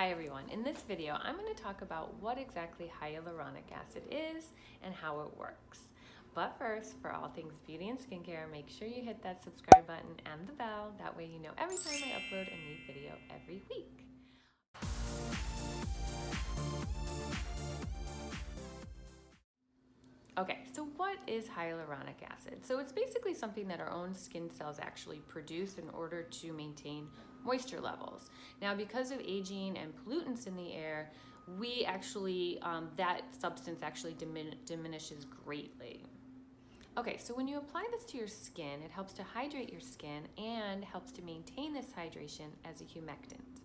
Hi everyone, in this video I'm going to talk about what exactly hyaluronic acid is and how it works. But first, for all things beauty and skincare, make sure you hit that subscribe button and the bell, that way you know every time I upload a new video every week. Okay, so what is hyaluronic acid? So it's basically something that our own skin cells actually produce in order to maintain moisture levels. Now, because of aging and pollutants in the air, we actually, um, that substance actually dimin diminishes greatly. Okay, so when you apply this to your skin, it helps to hydrate your skin and helps to maintain this hydration as a humectant.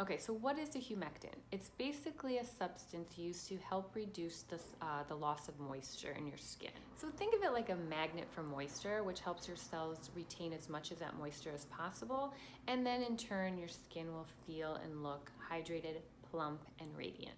Okay, so what is a humectant? It's basically a substance used to help reduce the, uh, the loss of moisture in your skin. So think of it like a magnet for moisture, which helps your cells retain as much of that moisture as possible. And then in turn, your skin will feel and look hydrated, plump, and radiant.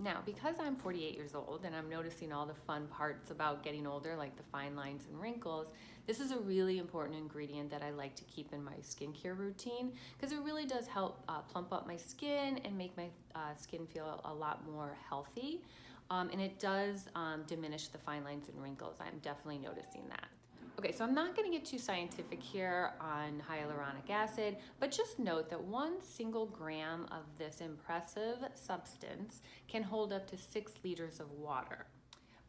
Now, because I'm 48 years old and I'm noticing all the fun parts about getting older, like the fine lines and wrinkles, this is a really important ingredient that I like to keep in my skincare routine because it really does help uh, plump up my skin and make my uh, skin feel a lot more healthy. Um, and it does um, diminish the fine lines and wrinkles. I'm definitely noticing that. Okay, so I'm not gonna get too scientific here on hyaluronic acid, but just note that one single gram of this impressive substance can hold up to six liters of water.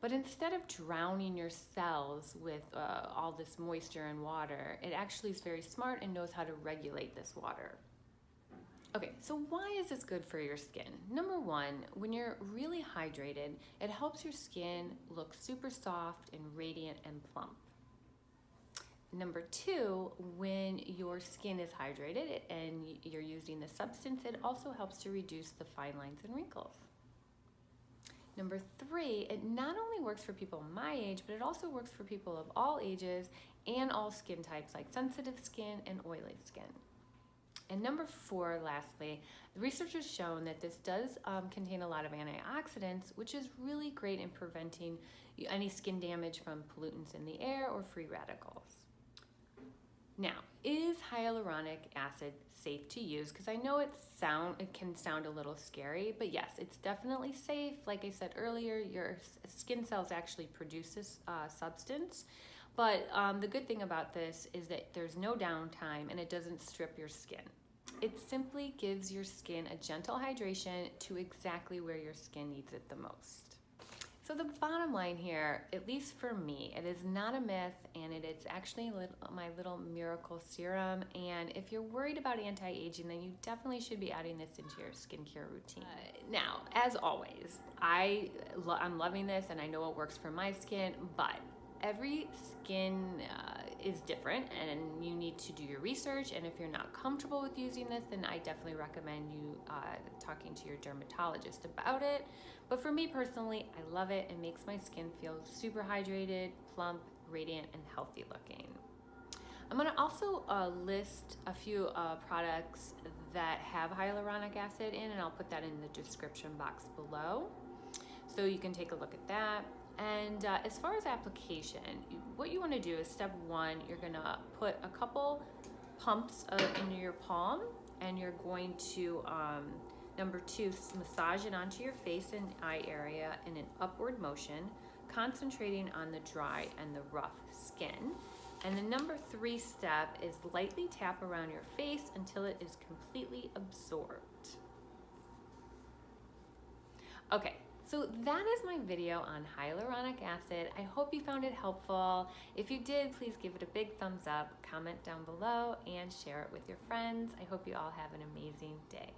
But instead of drowning your cells with uh, all this moisture and water, it actually is very smart and knows how to regulate this water. Okay, so why is this good for your skin? Number one, when you're really hydrated, it helps your skin look super soft and radiant and plump. Number two, when your skin is hydrated and you're using the substance, it also helps to reduce the fine lines and wrinkles. Number three, it not only works for people my age, but it also works for people of all ages and all skin types like sensitive skin and oily skin. And number four, lastly, the research has shown that this does um, contain a lot of antioxidants, which is really great in preventing any skin damage from pollutants in the air or free radicals. Now, is hyaluronic acid safe to use? Because I know it sound it can sound a little scary, but yes, it's definitely safe. Like I said earlier, your skin cells actually produce this uh, substance. But um, the good thing about this is that there's no downtime and it doesn't strip your skin. It simply gives your skin a gentle hydration to exactly where your skin needs it the most. So the bottom line here, at least for me, it is not a myth and it is actually my little miracle serum. And if you're worried about anti-aging, then you definitely should be adding this into your skincare routine. Uh, now, as always, I, I'm loving this and I know it works for my skin, but every skin uh, is different and you need to do your research and if you're not comfortable with using this then I definitely recommend you uh, talking to your dermatologist about it. But for me personally I love it. It makes my skin feel super hydrated plump radiant and healthy looking. I'm going to also uh, list a few uh, products that have hyaluronic acid in and I'll put that in the description box below. So you can take a look at that and uh, as far as application, what you wanna do is step one, you're gonna put a couple pumps uh, into your palm and you're going to, um, number two, massage it onto your face and eye area in an upward motion, concentrating on the dry and the rough skin. And the number three step is lightly tap around your face until it is completely absorbed. Okay, so that is my video on hyaluronic acid. I hope you found it helpful. If you did, please give it a big thumbs up, comment down below, and share it with your friends. I hope you all have an amazing day.